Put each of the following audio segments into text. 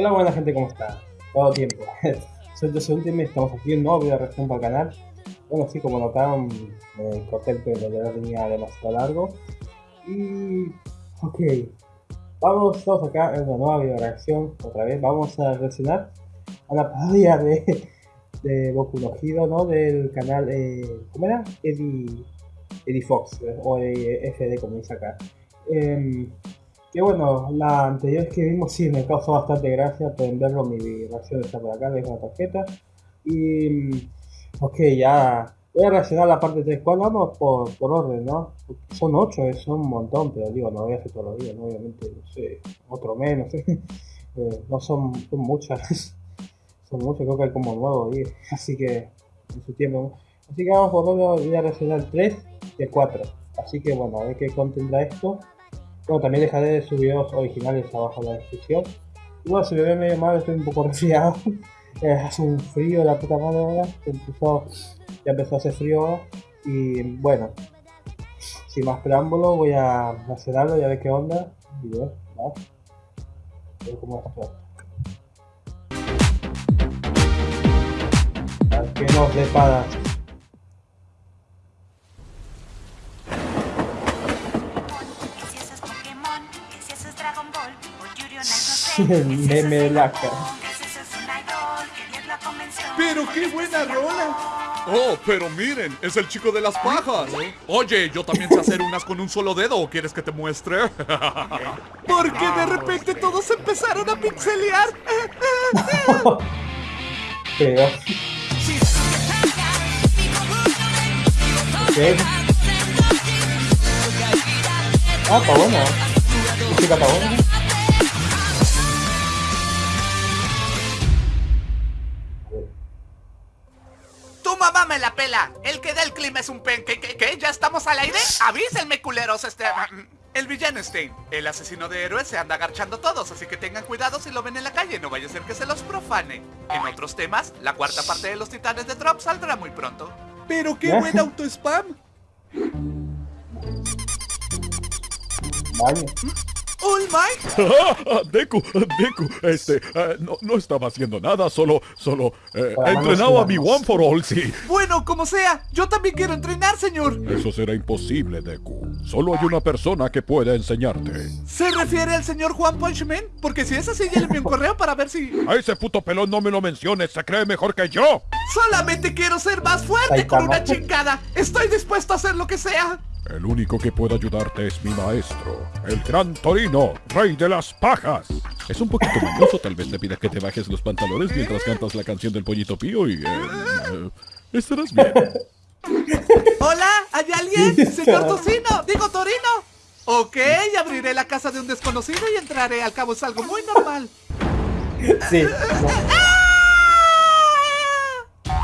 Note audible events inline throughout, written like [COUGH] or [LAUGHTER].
Hola buena gente, ¿cómo está? Todo tiempo. [LAUGHS] Soy José Ultimate, estamos aquí en nuevo video reacción para el canal. Bueno, sí, como notaron, me corté el pelo, ya venía demasiado largo. Y... Ok. Vamos todos acá en una nueva video reacción, otra vez. Vamos a reaccionar a la parodia de, de Boku no ¿no? Del canal, eh, ¿cómo era? Eddie, Eddie Fox, o FD como dice acá. Eh, que bueno, la anterior que vimos sí me causó bastante gracia, pueden verlo, mi reacción está por acá, dejo la tarjeta. Y, mm, ok, ya voy a reaccionar la parte 3. ¿Cuál vamos? Por, por orden, ¿no? Son 8, es un montón, pero digo, no voy a hacer todos los días, obviamente, no sé, otro menos. [LAUGHS] eh, no son, son muchas, [LAUGHS] son muchas, creo que hay como 9 o 10, así que en su tiempo. Así que vamos por orden, voy a reaccionar 3 y 4. Así que bueno, a ver qué contendrá esto. Bueno, también dejaré sus videos originales abajo en la descripción. Y bueno, si me ve medio mal, estoy un poco [LAUGHS] resfriado. Eh, hace un frío la puta madre ahora. Empezó, ya empezó a hacer frío ahora. Y bueno, sin más preámbulo, voy a algo y a ver qué onda. Y nos depara. Meme laca. Pero qué buena rola. Oh, pero miren, es el chico de las pajas. Oye, yo también sé hacer unas con un solo dedo. ¿O quieres que te muestre? [LAUGHS] Porque de repente todos empezaron a pixelear. [LAUGHS] pero... ¿Qué? Ah, está bueno. está bueno. Me la pela. El que da el clima es un pen. ¿Qué, qué, qué? ¿Ya estamos al aire? Avísenme, culeros. Este... El villano Stein, el asesino de héroes, se anda agarchando todos, así que tengan cuidado si lo ven en la calle, no vaya a ser que se los profane. En otros temas, la cuarta parte de los titanes de Drop saldrá muy pronto. ¡Pero qué buen auto-spam! Vale. ¡All Mike! [LAUGHS] Deku, Deku, este, no, no, estaba haciendo nada, solo, solo, eh, entrenaba a mi One for All, sí. Bueno, como sea, yo también quiero entrenar, señor. Eso será imposible, Deku. Solo hay una persona que puede enseñarte. ¿Se refiere al señor Juan Punchman? Porque si es así, ya le envío un [LAUGHS] correo para ver si... A ese puto pelón no me lo menciones, se cree mejor que yo. Solamente quiero ser más fuerte con una chingada. Estoy dispuesto a hacer lo que sea. El único que puede ayudarte es mi maestro, el gran Torino, rey de las pajas. Es un poquito mañoso, tal vez le pidas que te bajes los pantalones mientras cantas la canción del pollito pío y... Eh, estarás bien. [LAUGHS] Hola, ¿hay alguien? Señor Tocino, digo Torino. Ok, abriré la casa de un desconocido y entraré, al cabo es algo muy normal. Sí. [LAUGHS]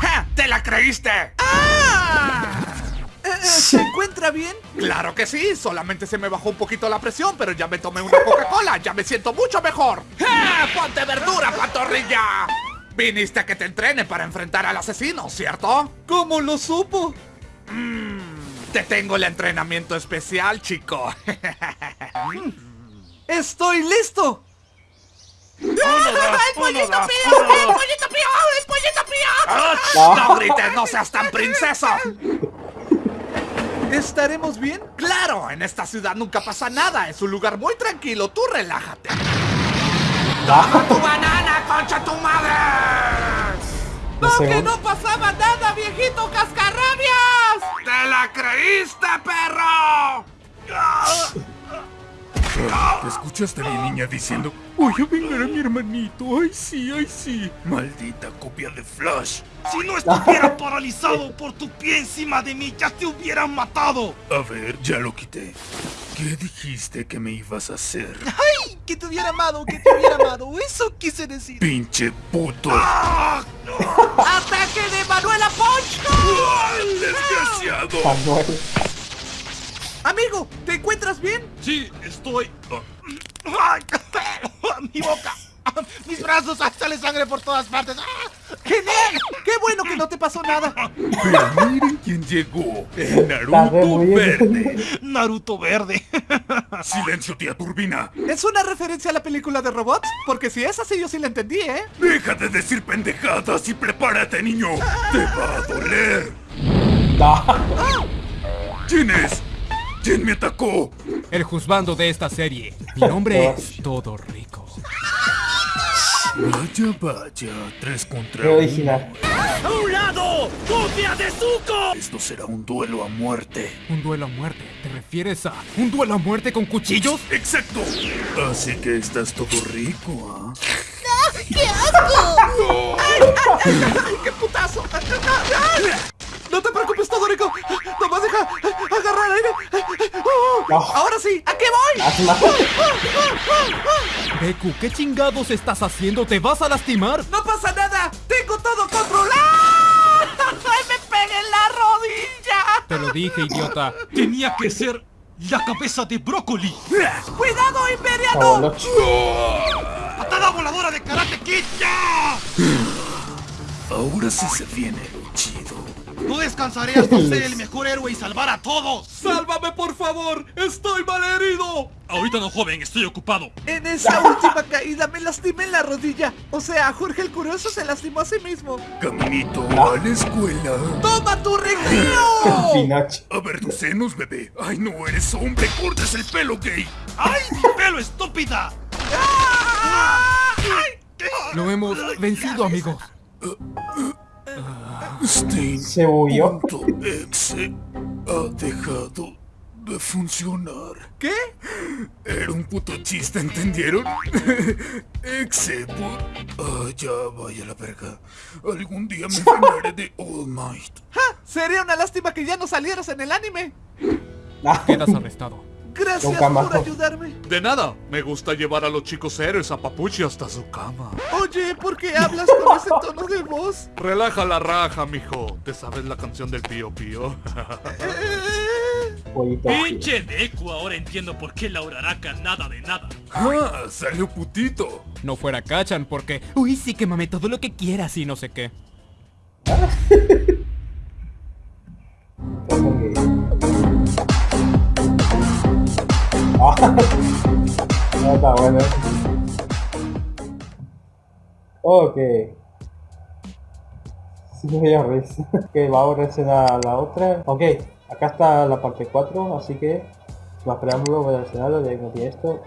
¡Ja! ¡Te la creíste! ¡Ah! ¿Se encuentra bien? Claro que sí, solamente se me bajó un poquito la presión, pero ya me tomé una Coca-Cola, ya me siento mucho mejor. ¡Eh! ¡Ponte verdura, pantorrilla! Viniste a que te entrene para enfrentar al asesino, ¿cierto? ¿Cómo lo supo? Mmm, te tengo el entrenamiento especial, chico. [LAUGHS] ¡Estoy listo! ¡El pollito pío! ¡El pollito pío! ¡El pollito pío! ¡No grites, no seas tan princesa! ¿Estaremos bien? ¡Claro! En esta ciudad nunca pasa nada. Es un lugar muy tranquilo. Tú relájate. ¡Toma tu banana, concha tu madre! ¡No, que no pasaba nada, viejito cascarrabias! ¡Te la creíste, perro! [LAUGHS] ¿Te escuchaste a mi niña diciendo Voy a vengar a mi hermanito? ¡Ay sí, ay sí! ¡Maldita copia de Flash! Si no estuviera [LAUGHS] paralizado por tu pie encima de mí, ya te hubieran matado. A ver, ya lo quité. ¿Qué dijiste que me ibas a hacer? ¡Ay! Que te hubiera amado, que te hubiera amado. Eso quise decir. ¡Pinche puto! ¡Ah! [LAUGHS] ¡Ataque de Manuela Poncho! ¡Desgraciado! Amigo, ¿te encuentras bien? Sí, estoy... ¡Mi boca! ¡Mis brazos! ¡Sale sangre por todas partes! ¡Ah! ¡Genial! ¡Qué bueno que no te pasó nada! Pero miren quién llegó. El Naruto Verde. Naruto Verde. Silencio, tía Turbina. ¿Es una referencia a la película de robots? Porque si es así yo sí la entendí, ¿eh? Deja de decir pendejadas y prepárate, niño. Te va a doler. ¿Quién es? ¿Quién me atacó? El juzgando de esta serie. Mi nombre es Todo Rico. Vaya, vaya, tres contra original. ¡A un lado! ¡Copia de Zuko! Esto será un duelo a muerte. ¿Un duelo a muerte? ¿Te refieres a un duelo a muerte con cuchillos? ¡Exacto! Así que estás todo rico, ¿ah? ¡Qué asco! ¡Ay, qué putazo! No te preocupes, Todorico. Nomás deja agarrar aire. No. Ahora sí, ¿a qué voy? Deku, ¿qué chingados estás haciendo? ¿Te vas a lastimar? No pasa nada. Tengo todo controlado. [LAUGHS] ¡Ay, me pegué en la rodilla! Te lo dije, idiota. Tenía que ser la cabeza de brócoli. ¡Cuidado, Imperiano! Favolochi. ¡Patada voladora de Karate Kid! ¡Ya! Ahora sí se viene lo chido. No descansaré hasta ser el mejor héroe y salvar a todos. ¡Sálvame, por favor! ¡Estoy mal herido! Ahorita no, joven, estoy ocupado. En esa última caída me lastimé en la rodilla. O sea, Jorge el Curioso se lastimó a sí mismo. Caminito a la escuela. ¡Toma tu recreo! A ver tus senos, bebé. Ay, no eres hombre, cortes el pelo, gay. ¡Ay, mi pelo, estúpida! Lo hemos vencido, amigos. Stein. Se huyó. punto exe ha dejado de funcionar. ¿Qué? Era un puto chiste, ¿entendieron? [LAUGHS] Exe por... Ah, ya vaya la verga. Algún día me vengaré de All Might. ¡Ja! Sería una lástima que ya no salieras en el anime. Ah, Quedas arrestado. Gracias Nunca más. por ayudarme. De nada, me gusta llevar a los chicos héroes a Papuchi hasta su cama. Oye, ¿por qué hablas con ese tono de voz? [LAUGHS] Relaja la raja, mijo. ¿Te sabes la canción del Pío Pío? [LAUGHS] Pinche Deku, ahora entiendo por qué la Uraraka nada de nada. ¡Ah! ¡Salió putito! No fuera Kachan porque... Uy, sí, quémame todo lo que quieras y no sé qué. [LAUGHS] [LAUGHS] no está bueno. Ok. Sí, me dio risa. [LAUGHS] Ok, vamos a reaccionar a la otra. Ok, acá está la parte 4, así que más preámbulo voy a reaccionarlo, ya que tiene esto.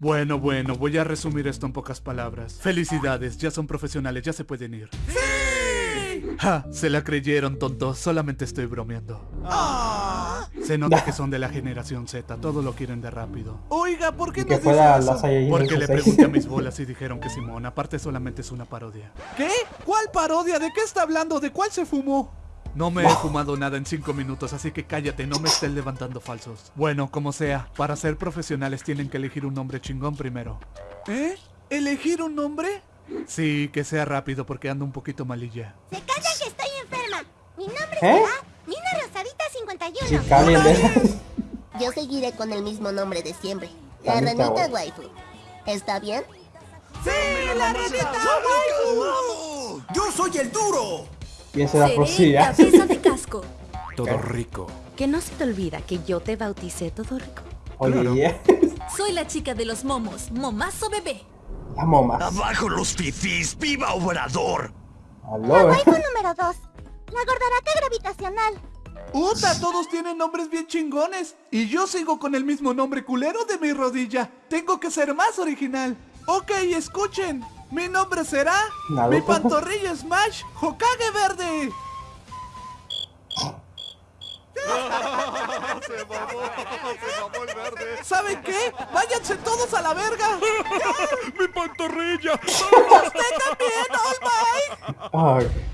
Bueno, bueno, voy a resumir esto en pocas palabras. Felicidades, ya son profesionales, ya se pueden ir. ¡Sí! Ja, se la creyeron, tontos, solamente estoy bromeando. Se nota que [LAUGHS] son de la generación Z, todo lo quieren de rápido. Oiga, ¿por qué no que dice fuera eso? Porque le 16. pregunté a mis [LAUGHS] bolas y dijeron que Simón, aparte solamente es una parodia. ¿Qué? ¿Cuál parodia? ¿De qué está hablando? ¿De cuál se fumó? No me he fumado nada en 5 minutos, así que cállate, no me estés levantando falsos. Bueno, como sea, para ser profesionales tienen que elegir un nombre chingón primero. ¿Eh? ¿Elegir un nombre? Sí, que sea rápido porque ando un poquito malilla. Se callan que estoy enferma. Mi nombre ¿Eh? será Mina Rosadita 51. Sí. Yo seguiré con el mismo nombre de siempre. La Ranita ranita waifu. waifu. ¿Está bien? ¡Sí, la ranita! ¡Yo soy el duro! Y esa es la Seré poesía. cabeza de casco. [LAUGHS] Todo rico. Que no se te olvida que yo te bauticé todo rico. Oye. [LAUGHS] Soy la chica de los momos, momazo bebé. Las momas. ¡Abajo los fifís! ¡Viva Obrador! Aló, La eh. waifu número 2. La gordaraca gravitacional. ¡Puta! Todos tienen nombres bien chingones. Y yo sigo con el mismo nombre culero de mi rodilla. Tengo que ser más original. Ok, escuchen. Mi nombre será... Naruto. Mi pantorrilla Smash Hokage [LAUGHS] Verde. ¿Saben qué? ¡Váyanse todos a la verga! [LAUGHS] ¡Mi pantorrilla! ¡Usted también, All Might!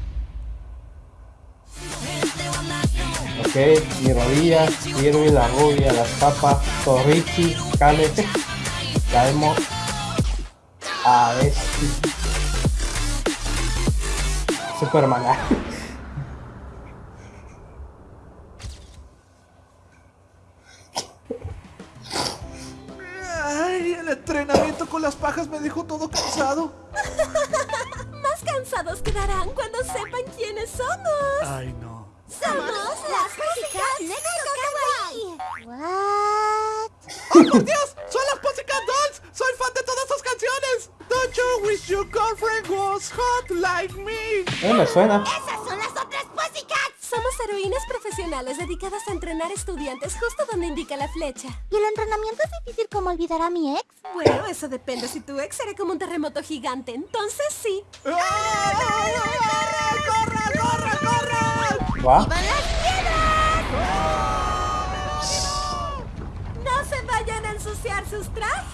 Ok, mi rodilla, Kirby, la rubia, las papas, Torrichi, Kale, Daemo, a ver. Superman. Ah. Ay, el entrenamiento con las pajas me dejó todo cansado. [LAUGHS] Más cansados quedarán cuando sepan quiénes somos. Ay, no. Somos las Magic Negro Kawaii. What? ¡Oh, por Dios! You wish your girlfriend was hot like me? Eh, me suena. Esas son las otras Pussycats. Somos heroínas profesionales dedicadas a entrenar estudiantes justo donde indica la flecha. ¿Y el entrenamiento es difícil como olvidar a mi ex? Bueno, eso depende. Si tu ex será como un terremoto gigante, entonces sí. ¡Ay, ay, ay, ¡Corre, corre, corre, corre! Va. ¡Van las piedras! No se vayan a ensuciar sus trajes.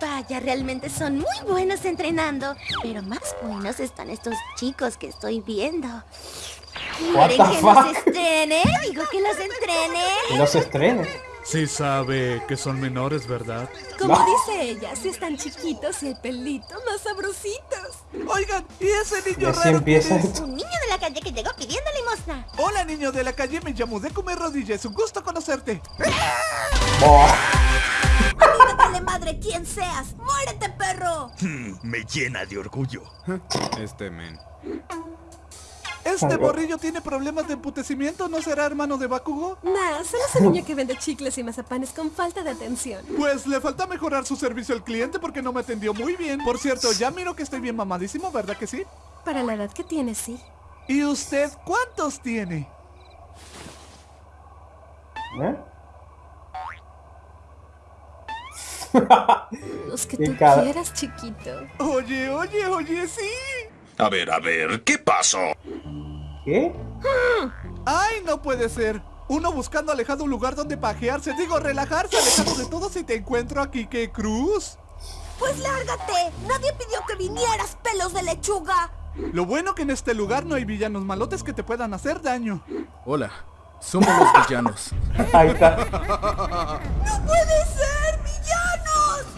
Vaya, realmente son muy buenos entrenando. Pero más buenos están estos chicos que estoy viendo. ¿Quieren que los fuck? estrene? Digo que los estrene. Que no se estrene. Sí sabe que son menores, ¿verdad? Como No. dice ella, si están chiquitos y el pelito más sabrositos. Oigan, ¿y ese niño raro empieza es? Un niño de la calle que llegó pidiendo limosna. Hola, niño de la calle, me llamo de comer rodillas. Un gusto conocerte. Vale madre quién seas. ¡Muérete, perro! Me llena de orgullo. Este men. ¿Este borrillo tiene problemas de emputecimiento? ¿No será hermano de Bakugo? Nah, solo es un niño que vende chicles y mazapanes con falta de atención. Pues le falta mejorar su servicio al cliente porque no me atendió muy bien. Por cierto, ya miro que estoy bien mamadísimo, ¿verdad que sí? Para la edad que tiene, sí. ¿Y usted cuántos tiene? ¿Eh? [LAUGHS] Los que tú quieras, chiquito. Oye, oye, oye, sí. A ver, a ver, ¿qué pasó? ¿Qué? Ay, no puede ser. Uno buscando alejado un lugar donde pajearse, digo relajarse, alejado de todo si te encuentro aquí, ¿qué cruz? Pues lárgate. Nadie pidió que vinieras, pelos de lechuga. Lo bueno que en este lugar no hay villanos malotes que te puedan hacer daño. Hola, somos los villanos. Ahí está. ¡No puede ser,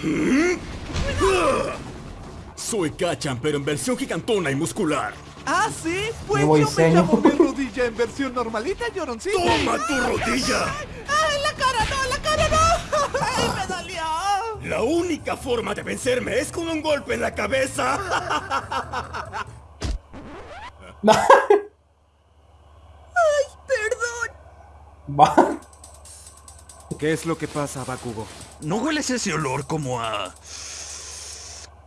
villanos! Soy Kachan, pero en versión gigantona y muscular. ¿Ah, sí? Pues yo me llamo mi rodilla en versión normalita, lloroncito. ¡Toma tu rodilla! ¡Ay, la cara no, la cara no! ¡Ay, me dolió! La única forma de vencerme es con un golpe en la cabeza. Va. ¿Qué es lo que pasa, Bakugo? ¿No hueles ese olor como a...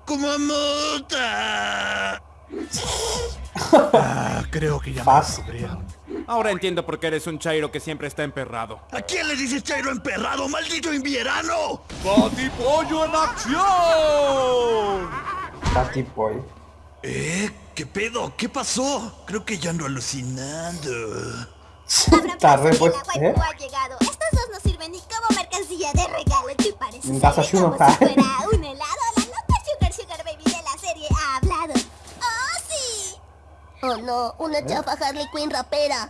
como a mota? [LAUGHS] Ah, creo que ya descubrieron. Ahora entiendo por qué eres un chairo que siempre está emperrado. ¿A quién le dices chairo emperrado, maldito invierno? ¡Patipollo en acción! Boy. ¿Eh? ¿Qué pedo? ¿Qué pasó? Creo que ya ando alucinando. Está re pues- ¿eh? ha llegado. Estos dos no sirven ni como mercancía de regalo. ¿Te parece? En casa serio? Shuno, Como si ja. fuera un helado. Oh no, una chafa Harley Quinn rapera.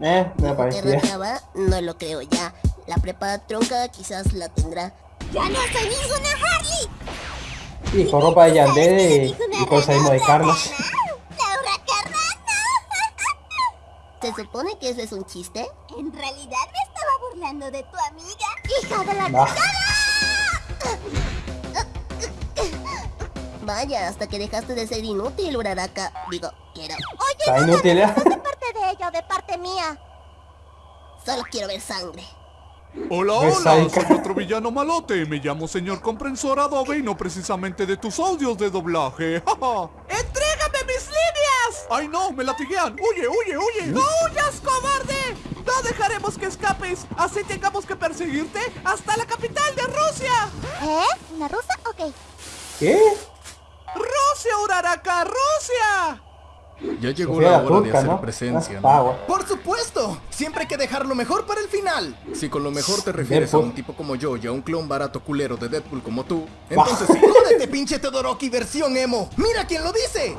Eh, me. No lo creo ya. La prepa tronca quizás la tendrá. ¡Ya no soy ninguna Harley! Y con ropa de Yandere y, con salimos de Carlos. ¿Se supone que eso es un chiste? En realidad me estaba burlando de tu amiga. ¡Hija de la Va. Vaya, hasta que dejaste de ser inútil, Uraraka. Digo, quiero. Oye, Está no, inútil, ¿eh? de parte de ella de parte mía. Solo quiero ver sangre. Hola, hola, soy otro villano malote. Me llamo señor comprensor Adobe y no precisamente de tus audios de doblaje. ¡Entrégame mis líneas! ¡Ay no! ¡Me latiguean! ¡Huye, huye, huye! ¡No huyas, cobarde! ¡No dejaremos que escapes! Así tengamos que perseguirte hasta la capital de Rusia. ¿Eh? ¿Una rusa? Ok. ¿Qué? ¡Rusia, Uraraka! ¡Rusia! Ya llegó Sofía la hora de hacer ¿no? presencia, Ah. Por supuesto, siempre hay que dejar lo mejor para el final. Si con lo mejor te refieres a Deadpool. un tipo como yo y a un clon barato culero de Deadpool como tú, entonces [LAUGHS] sí. Jódete, pinche Todoroki versión emo. Mira quién lo dice.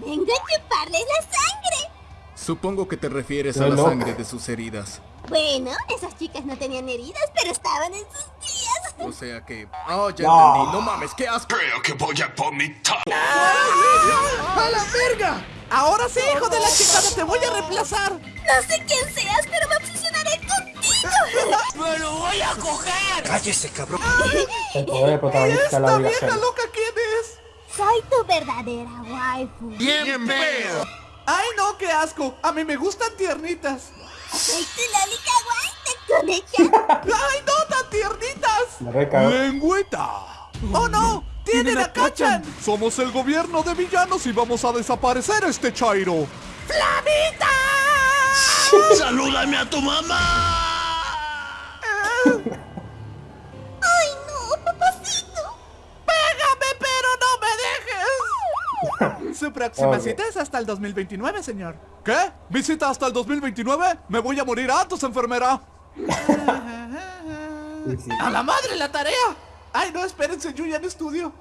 Vengo a chuparles la sangre. Supongo que te refieres a la sangre de sus heridas. Bueno, esas chicas no tenían heridas, pero estaban en sus días. O sea que... Oh, ya No. entendí. No mames, qué asco. Creo que voy a vomitar. [LAUGHS] ¡A la verga! Ahora sí, hijo de la chingada, te voy a reemplazar. No sé quién seas, pero me [LAUGHS] ¡Me lo voy a coger! ¡Cállese, cabrón! [LAUGHS] El poder del protagonista la ¿Esta vieja loca quién es? Soy tu verdadera waifu. ¡Bien pedo! Ay, no, qué asco. A mí me gustan tiernitas. Soy tu loli kawaii te recagó. ¡Lengüeta! ¡Oh, no! ¡Tienen a Kachan! Somos el gobierno de villanos y vamos a desaparecer a este Chairo. ¡Salúdame a tu mamá! [LAUGHS] Ay, no, papacito. ¡Pégame, pero no me dejes! [LAUGHS] Su próxima Ok. cita es hasta el 2029, señor. ¿Qué? ¿Visita hasta el 2029? Me voy a morir antes, enfermera. [LAUGHS] Sí, sí. ¡A la madre la tarea! ¡Ay, no, espérense, yo ya no estudio.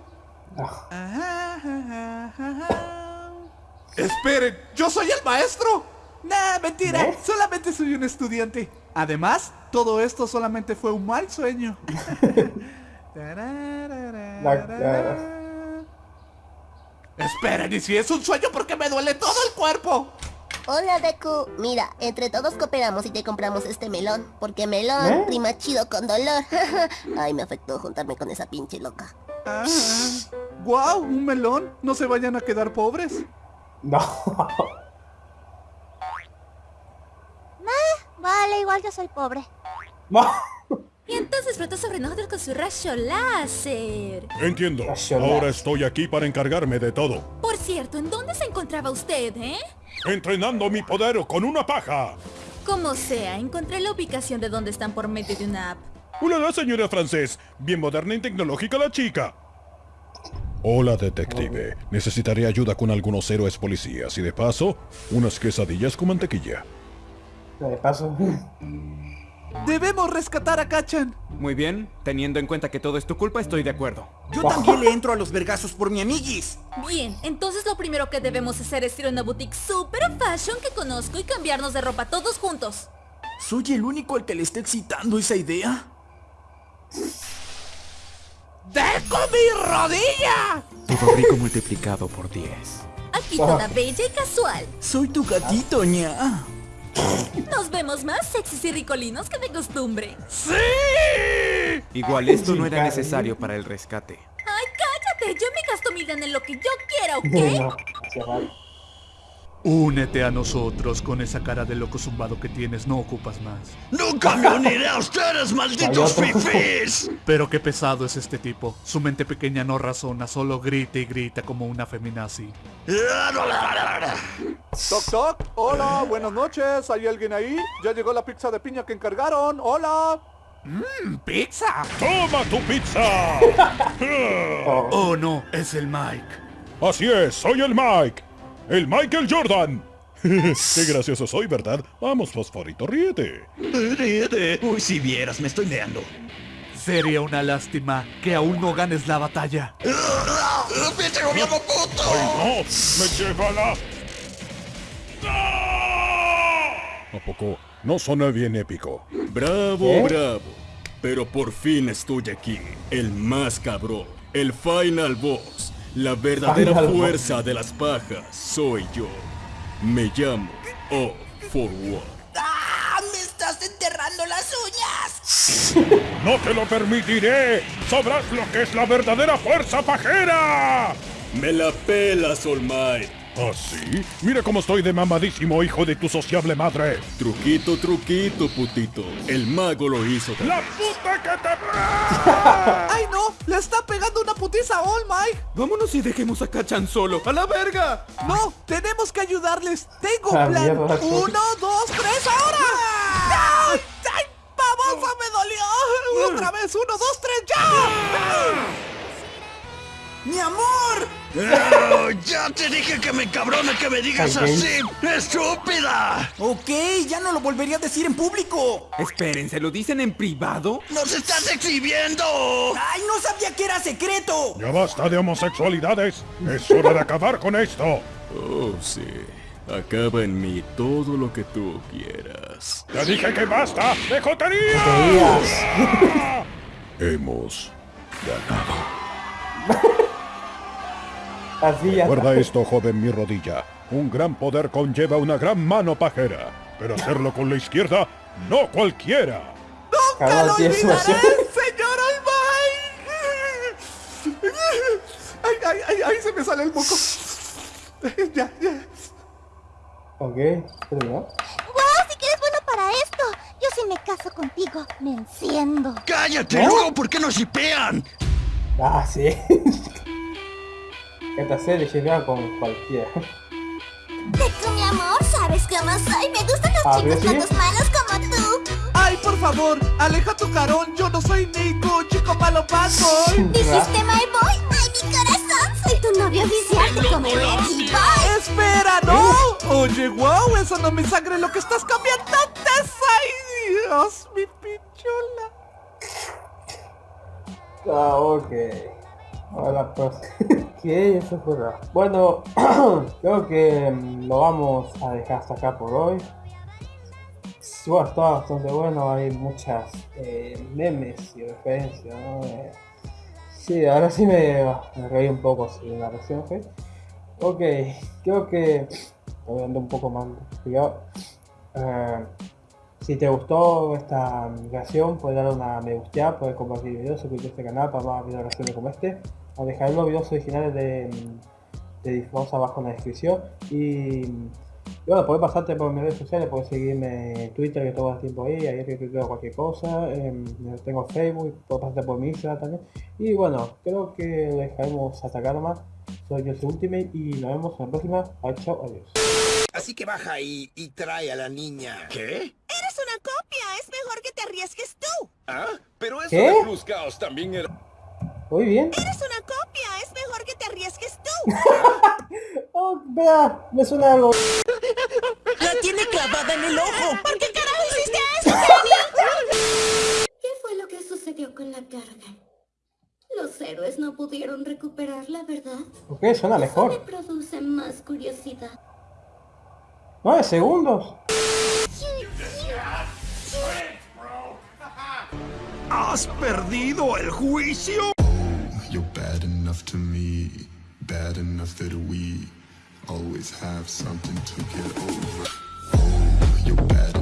Esperen, ¿yo soy el maestro? Nah, mentira, solamente soy un estudiante. Además, todo esto solamente fue un mal sueño. [LAUGHS] Esperen, ¿y si es un sueño porque me duele todo el cuerpo? Hola Deku, mira, entre todos cooperamos y te compramos este melón, porque melón ¿Eh? rima chido con dolor. [LAUGHS] Ay, me afectó juntarme con esa pinche loca. Ah, ¡Guau! ¡Un melón! No se vayan a quedar pobres. No. Vale, igual yo soy pobre. No. Y entonces flotó sobre nosotros con su rayo láser. Entiendo. Rayo Ahora láser. estoy aquí para encargarme de todo. Por cierto, ¿en dónde se encontraba usted, eh? Entrenando mi poder con una paja. Como sea, encontré la ubicación de dónde están por medio de una app. Hola, señora francés. Bien moderna y tecnológica la chica. Hola, detective. Necesitaré ayuda con algunos héroes policías y de paso, unas quesadillas con mantequilla. De paso. Debemos rescatar a Kachan. Muy bien, teniendo en cuenta que todo es tu culpa, estoy de acuerdo. Yo también le entro a los vergazos por mi amiguis. Bien, entonces lo primero que debemos hacer es ir a una boutique super fashion que conozco y cambiarnos de ropa todos juntos. ¿Soy el único al que le está excitando esa idea? ¡Dejo mi rodilla! Todo rico multiplicado por 10. Aquí toda bella y casual. Soy tu gatito, ña. Nos vemos más sexys y ricolinos que de costumbre. ¡Sí! Igual esto no era necesario para el rescate. Ay, cállate, yo me gasto mi en lo que yo quiera, ¿ok? Únete a nosotros con esa cara de loco zumbado que tienes, no ocupas más. ¡Nunca me uniré a ustedes, malditos fifís! Pero qué pesado es este tipo. Su mente pequeña no razona, solo grita y grita como una feminazi. Toc toc, hola, buenas noches, ¿hay alguien ahí? Ya llegó la pizza de piña que encargaron, hola. Mmm, ¡Pizza! ¡Toma tu pizza! [LAUGHS] Oh no, es el Mike. Así es, soy el Mike. El Michael Jordan. [LAUGHS] Qué gracioso soy, ¿verdad? Vamos, fosforito, ríete. Ríete. Uy, si vieras, me estoy meando. Sería una lástima que aún no ganes la batalla. ¡Pinche gobierno puto! ¡Ay, no! ¡Me lleva la... ¿A poco? No suena bien épico. Bravo, ¿Eh? bravo. Pero por fin estoy aquí. El más cabrón. El final boss. La verdadera fuerza de las pajas. Soy yo. Me llamo O for One. ¡Ah! ¡Me estás enterrando las uñas! [LAUGHS] ¡No te lo permitiré! ¡Sabrás lo que es la verdadera fuerza pajera! Me la pelas, All Might. ¿Ah, sí? Mira cómo estoy de mamadísimo, hijo de tu sociable madre. Truquito, truquito, putito. El mago lo hizo. ¡La puta que te... [LAUGHS] ¡Ay no! ¡Le está pegando una putiza a All Might! Vámonos y dejemos a Kachan solo. ¡A la verga! ¡No! ¡Tenemos que ayudarles! ¡Tengo Ah, un plan! mierda, sí. ¡Uno, dos, tres, ahora! ¡Ay! ¡Ay! ¡Babosa, me dolió! ¡Otra vez! ¡Uno, dos, tres, ya! ¡Mi amor! ¡Oh, ¡Ya te dije que me cabrona que me digas Ay, así! ¡Estúpida! Ok, ya no lo volvería a decir en público. Esperen, ¿se lo dicen en privado? ¡Nos estás exhibiendo! ¡Ay, no sabía que era secreto! Ya basta de homosexualidades. Es hora de acabar con esto. Oh, sí. Acaba en mí todo lo que tú quieras. Te dije que basta de Te joterías. [LAUGHS] Hemos [LAUGHS] Así ya Recuerda esto, joven mi rodilla. Un gran poder conlleva una gran mano pajera. Pero hacerlo con la izquierda, no cualquiera. ¡No! lo olvidaré, señor Olmay. Ay, ay, ay, ay, se me sale el moco. Ya, ya. Ok, terminó. ¡Wow! Si que eres bueno para esto. Yo si me caso contigo, me enciendo. ¡Cállate! ¿No? Luego, ¿por qué no shipean? Ah, sí. [LAUGHS] Esta serie llega con cualquiera. Deku, mi amor, ¿sabes cómo soy? Me gustan los Ah, chicos todos malos como tú. Ay, por favor, aleja tu carón. Yo no soy Nico, chico malo boy. [LAUGHS] ¿Dijiste my boy? ¡Ay, mi corazón! Soy tu novio oficial, te comeré, boy. ¡Espera, no! Oye, wow, eso no me sangre lo que estás cambiando. ¡Ay, Dios, mi pichula! Ah, ok. Ahora pues. [LAUGHS] ¿Qué? Eso fue raro. Bueno, [CLEARS THROAT] creo que mm, lo vamos a dejar hasta acá por hoy. Bueno, está bastante bueno, hay muchas eh, memes y referencias, ¿no? Eh, sí, ahora sí me, reí un poco si la versión fue. Ok, creo que [SNIFFS] dando un poco más pillado. Eh, si te gustó esta reacción, puedes darle una me gusta, puedes compartir el video, suscribirte a este canal para más videos como este. O dejar los videos originales de, de Disforce abajo en la descripción. Y, y bueno, puedes pasarte por mis redes sociales, puedes seguirme en Twitter que todo el tiempo ahí, ahí que tuiteo cualquier cosa. em, tengo Facebook, puedes pasarte por mi Instagram también. Y bueno, creo que lo dejaremos hasta acá nomás. Soy yo Ultimate y nos vemos en la próxima. Bye, chao, adiós. Así que baja y, y trae a la niña. ¿Qué? Eres una copia, es mejor que te arriesgues tú. ¿Ah? Pero eso ¿Qué? de Plus Chaos también era... ¿Muy bien? Eres una copia, es mejor que te arriesgues tú. [LAUGHS] Oh, vea, me suena algo. La tiene clavada en el ojo. ¿Por qué carajo hiciste eso, [LAUGHS] ¿Qué fue lo que sucedió con la carga? Los héroes no pudieron recuperarla, ¿verdad? Ok, suena Me mejor. produce más curiosidad. 9 segundos. ¿Has perdido el juicio? You're bad enough to me, bad enough that we always have something to get over. Oh, you're bad